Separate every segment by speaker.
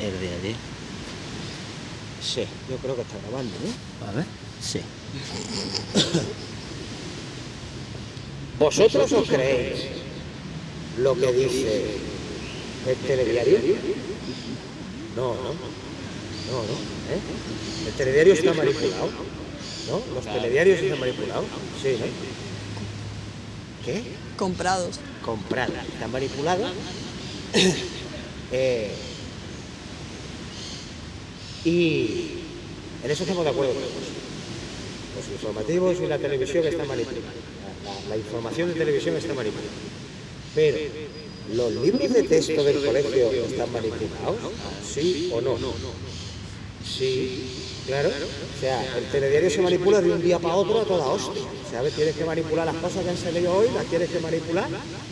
Speaker 1: El diario.
Speaker 2: Sí, yo creo que está grabando, ¿no?
Speaker 1: A ver. Sí.
Speaker 2: ¿Vosotros os creéis lo que dice el telediario? No, no. No, no. ¿eh? El telediario está manipulado. ¿No? Los telediarios están manipulados. Sí, ¿no? ¿Qué?
Speaker 3: Comprados.
Speaker 2: Comprada. Está manipulada. Eh, y en eso estamos de acuerdo todos. Los informativos y la televisión están manipulados. La, la información de televisión está manipulada. Pero, ¿los libros de texto del colegio están manipulados? ¿Sí o no? Sí, claro. O sea, el telediario se manipula de un día para otro a toda hostia. ¿Sabes? Tienes que manipular las cosas que han salido hoy, las tienes que manipular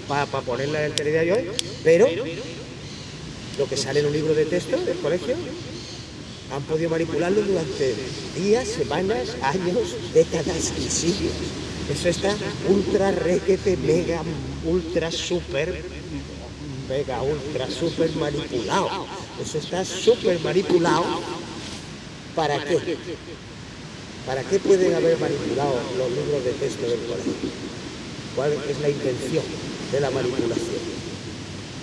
Speaker 2: para ponerlas en el telediario hoy. Pero, lo que sale en un libro de texto del colegio, han podido manipularlo durante días, semanas, años, décadas y siglos. Eso está ultra, requete, mega, ultra, super, mega, ultra, super manipulado. Eso está súper manipulado. ¿Para qué? ¿Para qué pueden haber manipulado los libros de texto del colegio? ¿Cuál es la intención de la manipulación?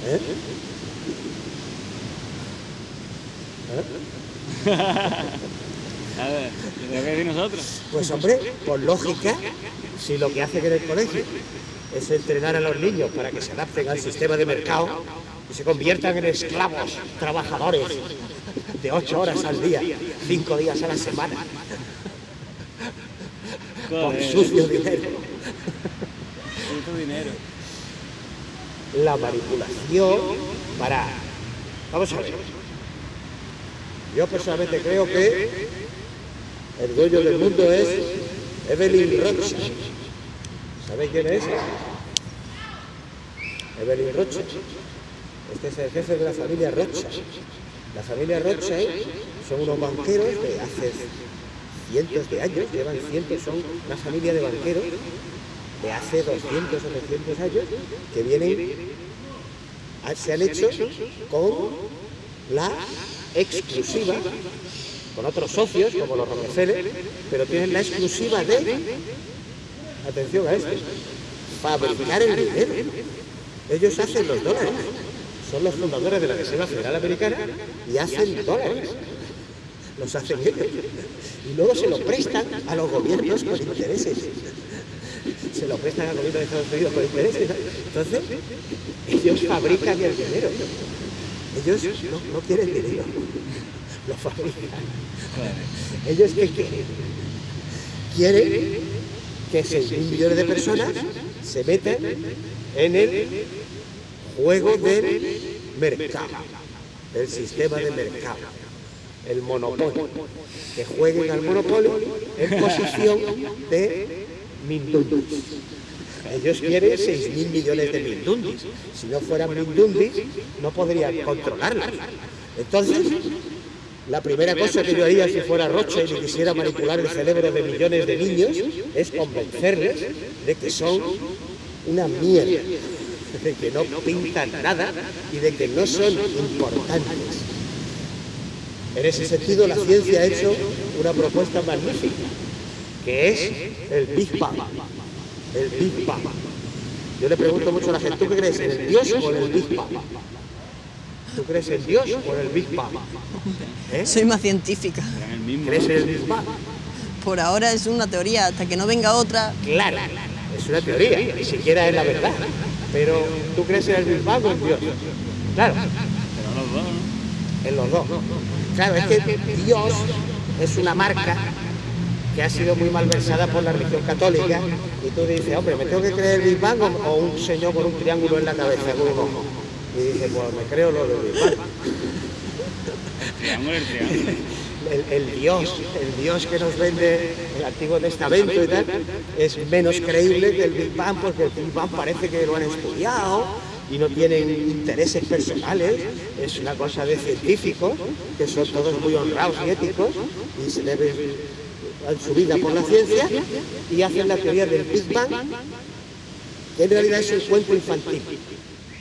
Speaker 2: ¿Eh?
Speaker 4: A ver, ¿qué tengo que decir nosotros?
Speaker 2: Pues hombre, por lógica, si lo que hacen en el colegio es entrenar a los niños para que se adapten al sistema de mercado y se conviertan en esclavos, trabajadores de ocho horas al día, cinco días a la semana,
Speaker 4: Joder,
Speaker 2: sucio dinero.
Speaker 4: dinero.
Speaker 2: La manipulación para... Vamos a ver. Yo personalmente creo que el dueño del mundo es Evelyn Rothschild. ¿Sabéis quién es? Evelyn Rothschild. Este es el jefe de la familia Rothschild. La familia Rothschild son unos banqueros de hace cientos de años, llevan cientos, son una familia de banqueros de hace 200 o 300 años que vienen, se han hecho con la exclusiva, con otros socios como los Rockefeller, pero tienen la exclusiva de, atención a esto, fabricar el dinero. Ellos hacen los dólares, son los fundadores de la Reserva Federal Americana y hacen dólares. Los hacen ellos. Y luego se lo prestan a los gobiernos con intereses se lo prestan al gobierno de Estados Unidos por intereses. Entonces, ellos fabrican el dinero. Ellos no, no quieren dinero, lo fabrican. ¿Ellos qué quieren? Quieren. Que 6.000 millones de personas se metan en el juego del mercado, del sistema de mercado, el monopolio, que jueguen al monopolio en posición de mindundis. Ellos quieren 6.000 millones de mindundis. Si no fueran mindundis, no podrían controlarlas. Entonces, la primera cosa que yo haría si fuera Rothschild y quisiera manipular el cerebro de millones de niños es convencerles de que son una mierda, de que no pintan nada y de que no son importantes. En ese sentido, la ciencia ha hecho una propuesta magnífica, que es el Big Bang. El Big Bang. Yo le pregunto mucho a la gente, ¿tú qué crees, en el Dios o en el Big Bang? ¿Tú crees en Dios o en el Big Bang? ¿Eh?
Speaker 3: Soy más científica.
Speaker 2: ¿Crees en el Big Bang?
Speaker 3: Por ahora es una teoría, hasta que no venga otra.
Speaker 2: Claro, es una teoría, ni siquiera es la verdad. Pero, ¿tú crees en el Big Bang o en Dios? Claro,
Speaker 4: Pero los dos, ¿no?
Speaker 2: en los dos. Claro, es que Dios es una marca que ha sido muy malversada por la religión católica y tú dices, hombre, ¿me tengo que creer el Big Bang o, o un señor con un triángulo en la cabeza con un ojo? Y dices, pues me creo lo del Big Bang.
Speaker 4: Triángulo, el triángulo.
Speaker 2: El, el Dios, el Dios que nos vende el Antiguo Testamento y tal, es menos creíble que el Big Bang porque el Big Bang parece que lo han estudiado y no tienen intereses personales, es una cosa de científicos, que son todos muy honrados y éticos y se deben a su vida por la ciencia y hacen la teoría del Big Bang, que en realidad es un cuento infantil.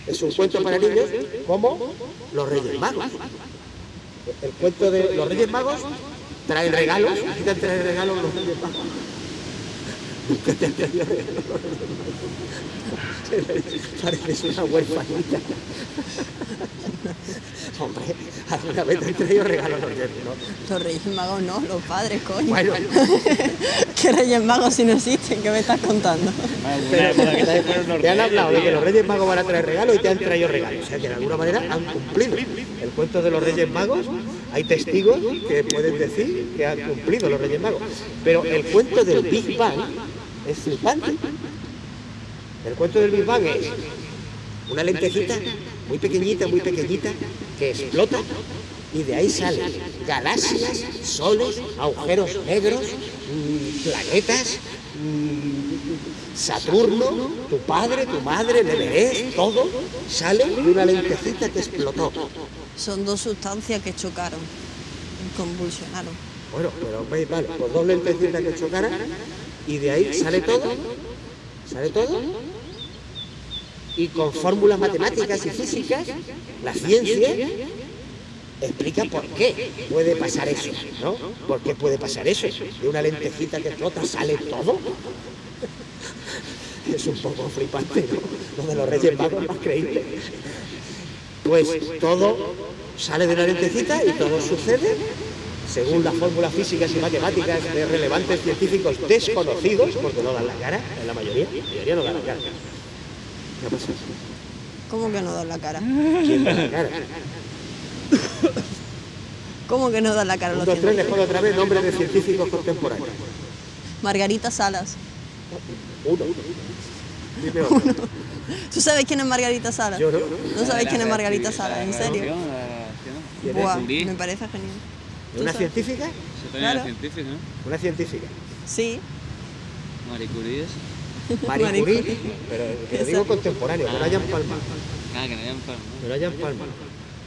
Speaker 2: Es un cuento para niños como los Reyes Magos. El cuento de los Reyes Magos traen regalos, aquí te traído regalos los regalos los Reyes Magos. Pareces una huerfanita. Hombre, alguna vez te han traído regalos los Reyes Magos.
Speaker 3: Los Reyes Magos no, los padres, coño.
Speaker 2: Bueno.
Speaker 3: ¿Qué Reyes Magos si no existen? ¿Qué me estás contando?
Speaker 4: Te
Speaker 2: han hablado de que los Reyes Magos van a traer regalos y te han traído regalos. O sea que de alguna manera han cumplido. El cuento de los Reyes Magos, hay testigos que pueden decir que han cumplido los Reyes Magos. Pero el cuento del Big Bang es flipante. El cuento del Big Bang es una lentejita muy pequeñita, muy pequeñita, que explota y de ahí salen galaxias, soles, agujeros negros, mm, planetas, mm, Saturno, tu padre, tu madre, el Everest, todo sale de una lentejita que explotó.
Speaker 3: Son dos sustancias que chocaron, convulsionaron.
Speaker 2: Bueno, pero veis, vale, pues dos lentecitas que chocaran y de ahí sale todo, sale todo y con fórmulas matemáticas y físicas, la ciencia explica por qué puede pasar eso, ¿no? ¿Por qué puede pasar eso? De una lentejita que explota sale todo. Es un poco flipante, ¿no? Lo de los Reyes Magos más creíble. Pues todo sale de una lentecita y todo sucede según las fórmulas físicas y matemáticas de relevantes científicos desconocidos, porque no dan la cara, en la mayoría, la mayoría no dan la cara. ¿Qué pasa?
Speaker 3: ¿Cómo que no dan la cara?
Speaker 2: ¿Quién da la cara?
Speaker 3: ¿Cómo que no dan la cara
Speaker 2: Un,
Speaker 3: los
Speaker 2: dos, tres, les pongo otra vez nombre de científicos contemporáneos.
Speaker 3: Margarita Salas.
Speaker 2: Uno. Dime otro.
Speaker 3: ¿Tú sabes quién es Margarita Salas?
Speaker 2: Yo no.
Speaker 3: ¿No sabéis quién es Margarita Salas? ¿En serio? Buah, me parece genial. ¿Tú
Speaker 2: ¿Una
Speaker 3: sabes?
Speaker 2: científica?
Speaker 4: También era ¿no?
Speaker 2: Una científica.
Speaker 3: Sí.
Speaker 4: Marie Curie.
Speaker 2: Marie
Speaker 3: Marie
Speaker 2: Curie, pero que lo digo contemporáneo, que no hayan palmado.
Speaker 4: Ah, que no hayan palma.
Speaker 2: Que no hayan palmado.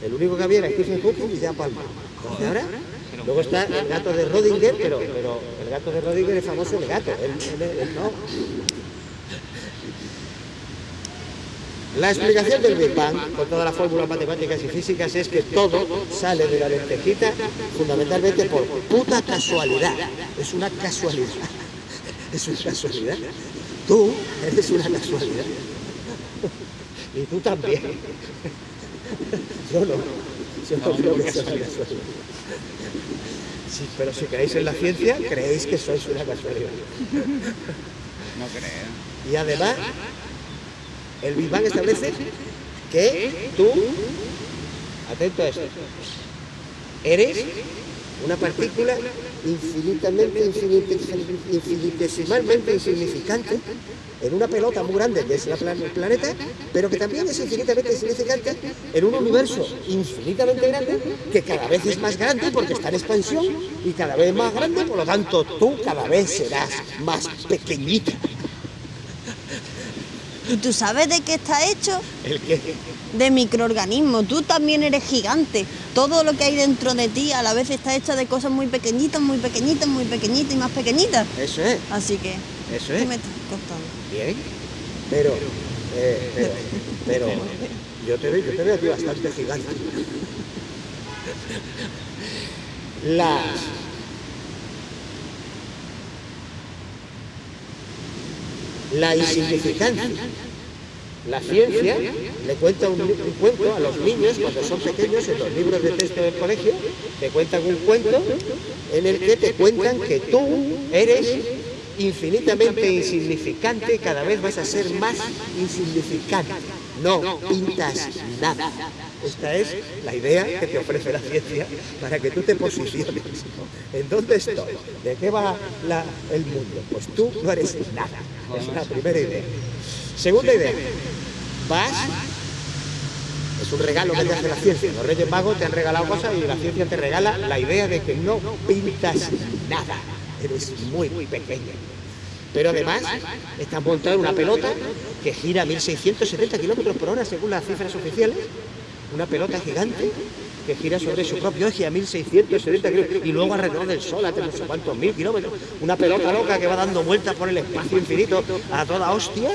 Speaker 2: El único que había era Stephen Hawking y ya palmado. ¿Y ahora? Luego está el gato de Rodinger, pero, pero el gato de Rodinger es famoso el gato, él, él- él no. La explicación del Big Bang, con todas las fórmulas matemáticas y físicas, es que todo sale de la lentejita fundamentalmente por puta casualidad. Es una casualidad. Es una casualidad. Tú eres una casualidad. Y tú también. Yo no. Yo no creo que sea una casualidad. Sí, pero si creéis en la ciencia, creéis que sois una casualidad.
Speaker 4: No creo.
Speaker 2: Y además, el Big Bang establece que tú, atento a esto, eres una partícula infinitamente, infinite- infinitesimalmente insignificante en una pelota muy grande que es la plan- el planeta, pero que también es infinitamente insignificante en un universo infinitamente grande que cada vez es más grande porque está en expansión y cada vez más grande, por lo tanto tú cada vez serás más pequeñita.
Speaker 3: ¿Y tú sabes de qué está hecho?
Speaker 2: El que
Speaker 3: De microorganismos. Tú también eres gigante. Todo lo que hay dentro de ti a la vez está hecho de cosas muy pequeñitas, muy pequeñitas, muy pequeñitas y más pequeñitas.
Speaker 2: Eso es,
Speaker 3: Así que,
Speaker 2: eso
Speaker 3: ¿qué
Speaker 2: es.
Speaker 3: me estás contando?
Speaker 2: Bien, pero, eh, pero, pero yo te veo, yo te veo aquí bastante gigante. Las la insignificancia. La ciencia le cuenta un, cuento a los niños cuando son pequeños en los libros de texto del colegio, te cuentan un cuento en el que te cuentan que tú eres infinitamente insignificante, cada vez vas a ser más insignificante. No pintas nada. Esta es la idea que te ofrece la ciencia para que tú te posiciones. ¿En dónde estoy? ¿De qué va el mundo? Pues tú no eres nada. Es la primera idea. Segunda idea. Vas. Es un regalo que te hace la ciencia. Los Reyes Magos te han regalado cosas y la ciencia te regala la idea de que no pintas nada. Eres muy, pequeño. Pero además está montada una pelota que gira a 1670 kilómetros por hora según las cifras oficiales. Una pelota gigante que gira sobre su propio eje a 1670 kilómetros y luego alrededor del Sol a no sé cuántos mil kilómetros. Una pelota loca que va dando vueltas por el espacio infinito a toda hostia.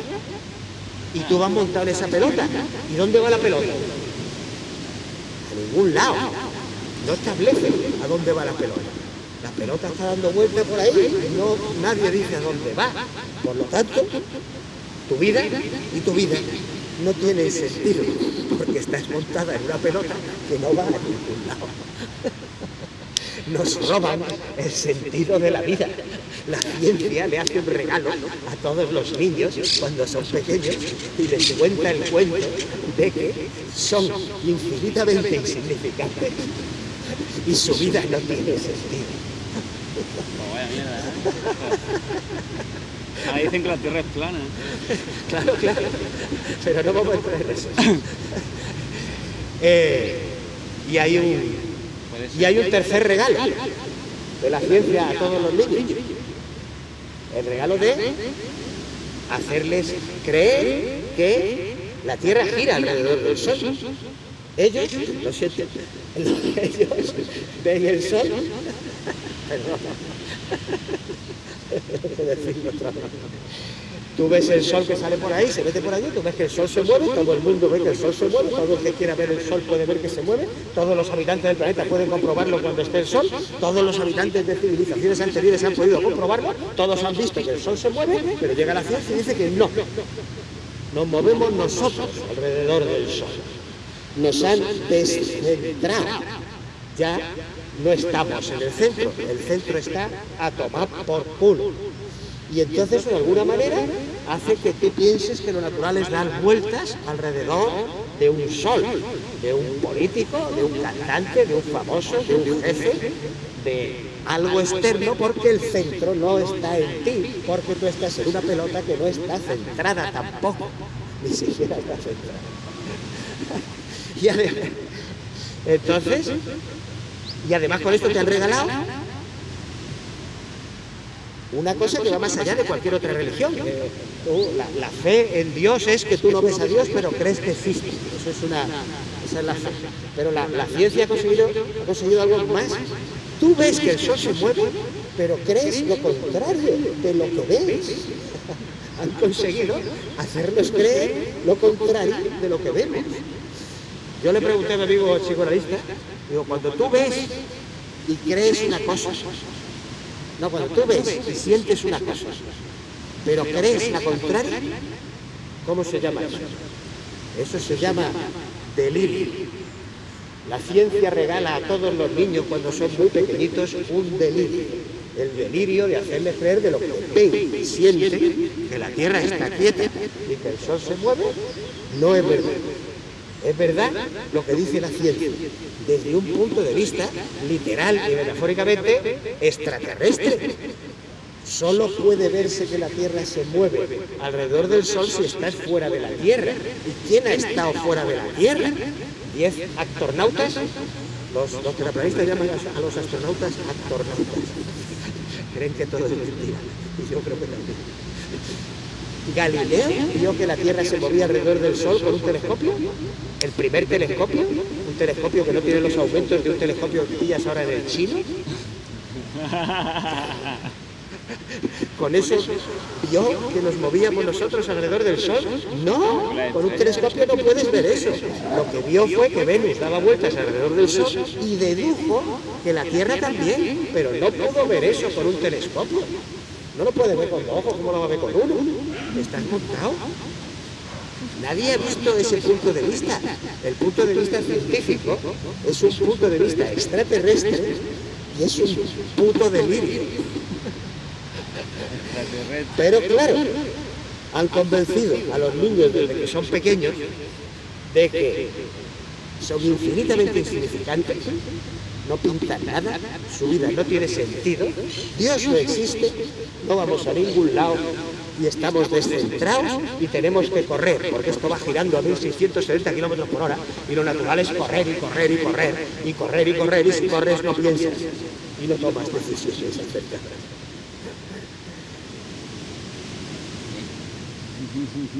Speaker 2: Y tú vas montado en esa pelota. ¿Y dónde va la pelota? A ningún lado. no establece a dónde va la pelota. La pelota está dando vuelta por ahí y no, nadie dice a dónde va. Por lo tanto, tu vida y tu vida no tienen sentido porque estás montada en una pelota que no va a ningún lado. Nos roban el sentido de la vida. La ciencia le hace un regalo a todos los niños cuando son pequeños y les cuenta el cuento de que son infinitamente insignificantes y su vida no tiene sentido.
Speaker 4: Pues vaya mierda, ¿eh? Ahí dicen que la Tierra es plana.
Speaker 2: Claro, claro, pero no vamos a entrar en eso. Eh, y hay un. Y hay un tercer regalo de la ciencia a todos los niños. El regalo de hacerles creer que la Tierra gira alrededor del Sol. Ellos, lo siento, ellos ven el Sol. Perdona. Tú ves el sol que sale por ahí, se mete por allí, tú ves que el sol se mueve, todo el mundo ve que el sol se mueve, todo el que quiera ver el sol puede ver que se mueve, todos los habitantes del planeta pueden comprobarlo cuando esté el sol, todos los habitantes de civilizaciones anteriores han podido comprobarlo, todos han visto que el sol se mueve, pero llega la ciencia y dice que no. Nos movemos nosotros alrededor del sol. Nos han descentrado. Ya no estamos en el centro, el centro está a tomar por culo. Y entonces, de alguna manera, hace que tú pienses que lo natural es dar vueltas alrededor de un sol, de un político, de un cantante, de un famoso, de un jefe, de algo externo, porque el centro no está en ti, porque tú estás en una pelota que no está centrada tampoco, ni siquiera está centrada. Y además, entonces, y además con esto te han regalado una cosa que va más allá de cualquier otra religión. Eh, tú, la, la fe en Dios es que tú no ves a Dios, pero crees que existe. Eso es una, esa es la fe. Pero la, la ciencia ha conseguido, ha conseguido algo más. Tú ves que el sol se mueve, pero crees lo contrario de lo que ves. Han conseguido hacernos creer lo contrario de lo que vemos. Yo le pregunté a mi amigo psicoanalista, digo, cuando tú ves y crees una cosa, no, cuando tú ves y sientes una cosa, pero crees la contraria, ¿cómo se llama eso? Eso se llama delirio. La ciencia regala a todos los niños cuando son muy pequeñitos un delirio. El delirio de hacerles creer de lo que ven y sienten, que la Tierra está quieta y que el Sol se mueve, no es verdad. Es verdad lo que dice la ciencia, desde un punto de vista literal y metafóricamente extraterrestre. Solo puede verse que la Tierra se mueve alrededor del Sol si estás fuera de la Tierra. ¿Y quién ha estado fuera de la Tierra? ¿Diez astronautas? Los, los terraplanistas llaman a los astronautas astronautas. Creen que todo es mentira. Y yo creo que también. Galileo vio que la Tierra se movía alrededor del Sol con un telescopio, el primer telescopio, un telescopio que no tiene los aumentos de un telescopio que pillas ahora en el chino. Con eso vio que nos movíamos nosotros alrededor del Sol. No, con un telescopio no puedes ver eso. Lo que vio fue que Venus daba vueltas alrededor del Sol y dedujo que la Tierra también, pero no pudo ver eso con un telescopio. No lo puede ver con dos ojos, ¿cómo lo va a ver con uno? Estás montado. Nadie ha visto ese punto de vista. El punto de vista científico es un punto de vista extraterrestre y es un puto delirio. Pero claro, han convencido a los niños desde que son pequeños de que son infinitamente insignificantes, no pintan nada, su vida no tiene sentido, Dios no existe, no vamos a ningún lado y estamos descentrados y tenemos que correr, porque esto va girando a 1670 kilómetros por hora y lo natural es correr y correr y correr y correr y correr y si corres no piensas y no tomas decisiones acertadas.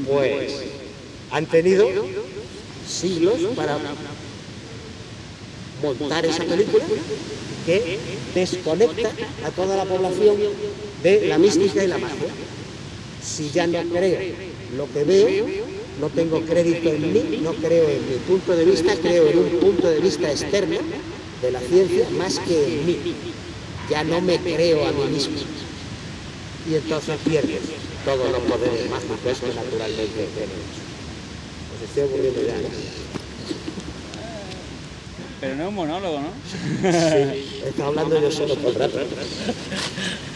Speaker 2: Pues han tenido siglos para montar esa película que desconecta a toda la población de la mística y la magia. Si ya no creo lo que veo, no tengo crédito en mí, no creo en mi punto de vista, creo en un punto de vista externo de la ciencia más que en mí. Ya no me creo a mí mismo. Y entonces pierdes todos los poderes mágicos que naturalmente tenemos. Os estoy aburriendo ya.
Speaker 4: Pero no es un monólogo, ¿no?
Speaker 2: Sí, estado hablando yo solo el rato.